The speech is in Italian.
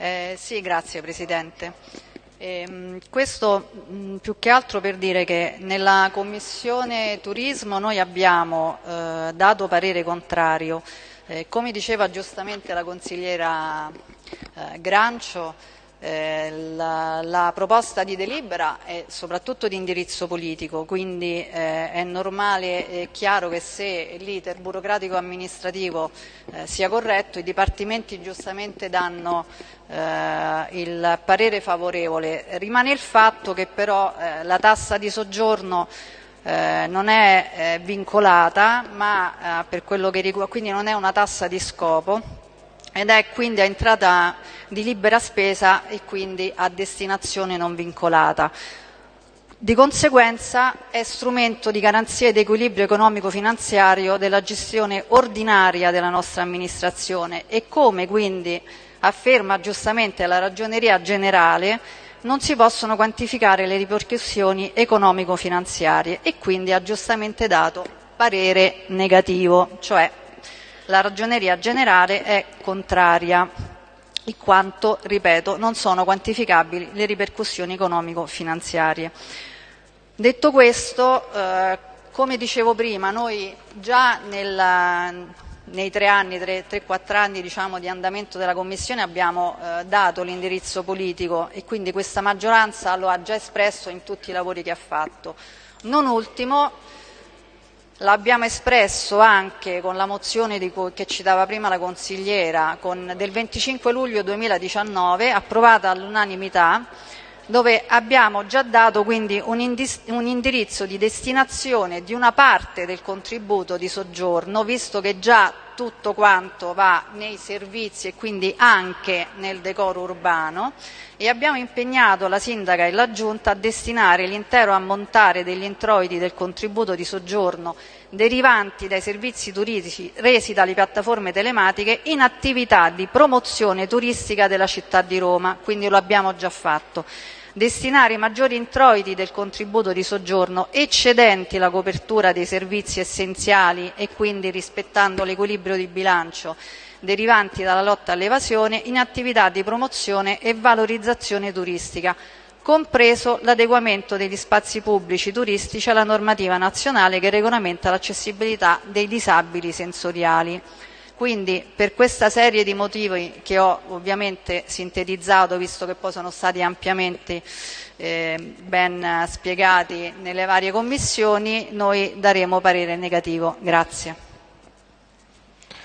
Eh, sì, grazie Presidente. Eh, questo mh, più che altro per dire che nella Commissione Turismo noi abbiamo eh, dato parere contrario. Eh, come diceva giustamente la consigliera eh, Grancio, eh, la, la, proposta di delibera è soprattutto di indirizzo politico, quindi eh, è normale e chiaro che se l'iter burocratico amministrativo eh, sia corretto, i dipartimenti giustamente danno eh, il parere favorevole. Rimane il fatto che però eh, la tassa di soggiorno eh, non è vincolata, ma per quello che riguarda, quindi non è una tassa di scopo ed è quindi a entrata di libera spesa e quindi a destinazione non vincolata. Di conseguenza è strumento di garanzia ed equilibrio economico-finanziario della gestione ordinaria della nostra amministrazione e come quindi afferma giustamente la Ragioneria Generale non si possono quantificare le ripercussioni economico-finanziarie e quindi ha giustamente dato parere negativo, cioè la Ragioneria Generale è contraria, in quanto, ripeto, non sono quantificabili le ripercussioni economico-finanziarie. Detto questo, eh, come dicevo prima, noi già nella, nei tre anni, tre, tre quattro anni diciamo, di andamento della Commissione abbiamo eh, dato l'indirizzo politico e quindi questa maggioranza lo ha già espresso in tutti i lavori che ha fatto. Non ultimo, L'abbiamo espresso anche con la mozione cui, che citava prima la consigliera con, del 25 luglio 2019, approvata all'unanimità, dove abbiamo già dato quindi un, un, indirizzo di destinazione di una parte del contributo di soggiorno, visto che già tutto quanto va nei servizi e quindi anche nel decoro urbano e abbiamo impegnato la Sindaca e la Giunta a destinare l'intero ammontare degli introiti del contributo di soggiorno derivanti dai servizi turistici resi dalle piattaforme telematiche in attività di promozione turistica della città di Roma, quindi lo abbiamo già fatto destinare i maggiori introiti del contributo di soggiorno eccedenti la copertura dei servizi essenziali e quindi rispettando l'equilibrio di bilancio derivanti dalla lotta all'evasione in attività di promozione e valorizzazione turistica, compreso l'adeguamento degli spazi pubblici turistici alla normativa nazionale che regolamenta l'accessibilità dei disabili sensoriali. Quindi per questa serie di motivi che ho ovviamente sintetizzato, visto che poi sono stati ampiamente eh, ben spiegati nelle varie commissioni, noi daremo parere negativo. Grazie.